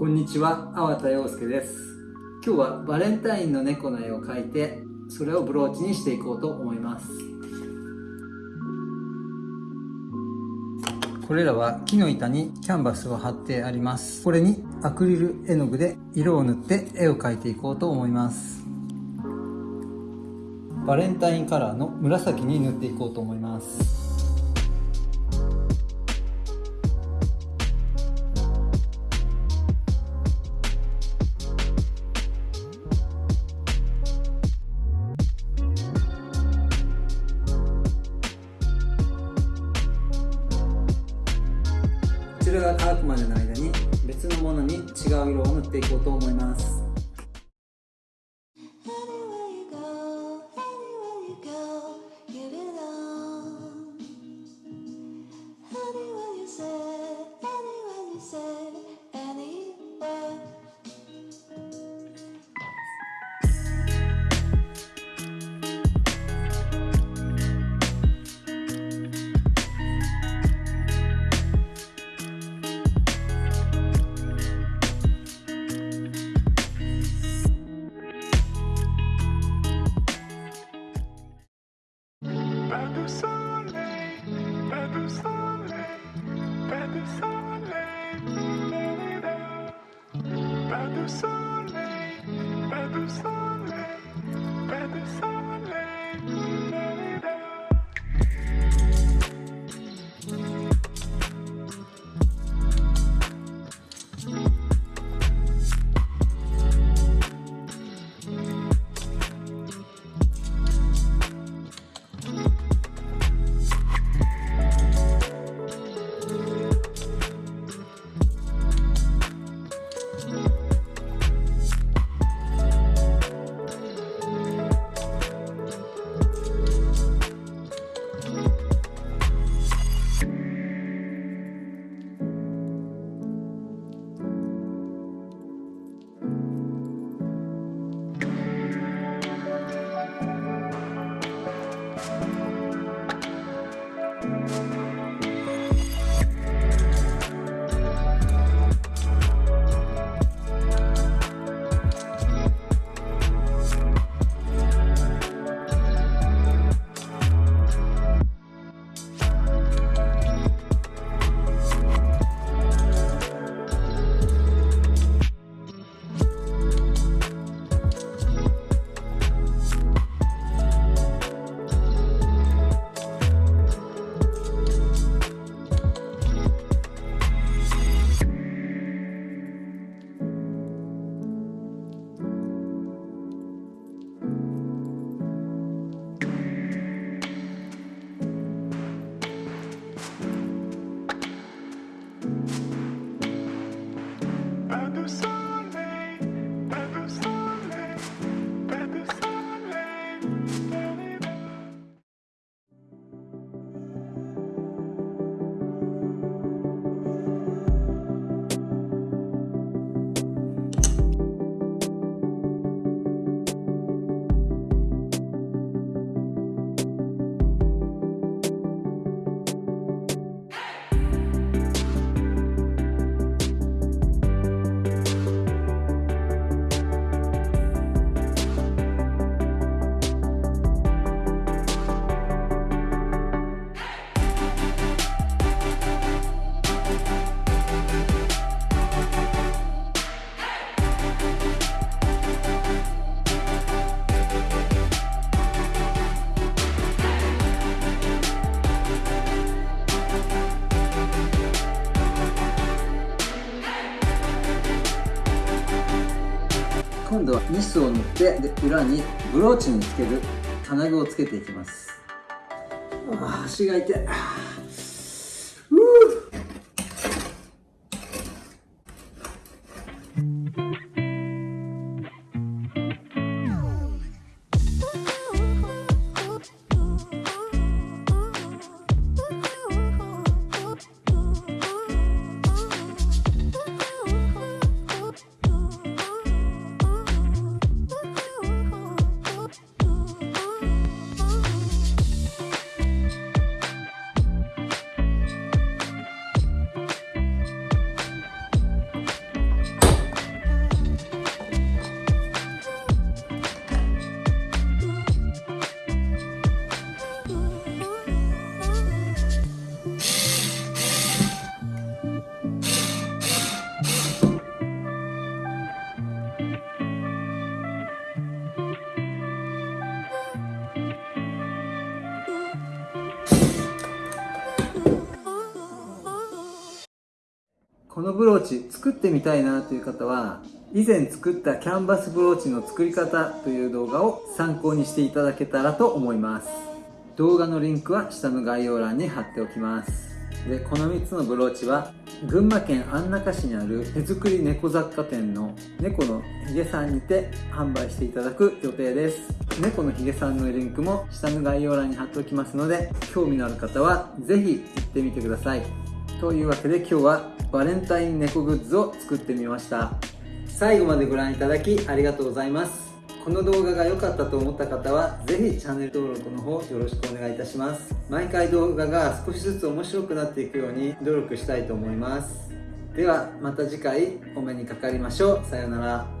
こんにちは、粟田洋介です。今日はバレンタインの猫の絵を描いて、それをブローチにしていこうと思います。これらは木の板にキャンバスを貼ってあります。これにアクリル絵の具で色を塗って絵を描いていこうと思います。バレンタインカラーの紫に塗っていこうと思います。白が乾くまでの間に別のものに違う色を塗っていこうと思います。今度はニスを塗ってで裏にブローチにつける金具をつけていきます。あ足が痛い。このブローチ作ってみたいなという方は以前作ったキャンバスブローチの作り方という動画を参考にしていただけたらと思います。動画のリンクは下の概要欄に貼っておきます。でこの3つのブローチは群馬県安中市にある手作り猫雑貨店の猫のひげさんにて販売していただく予定です。猫のひげさんのリンクも下の概要欄に貼っておきますので興味のある方は是非行ってみてください。というわけで今日はバレンタイン猫グッズを作ってみました。最後までご覧いただきありがとうございます。この動画が良かったと思った方はぜひチャンネル登録の方よろしくお願いいたします。毎回動画が少しずつ面白くなっていくように努力したいと思います。ではまた次回お目にかかりましょう。さようなら。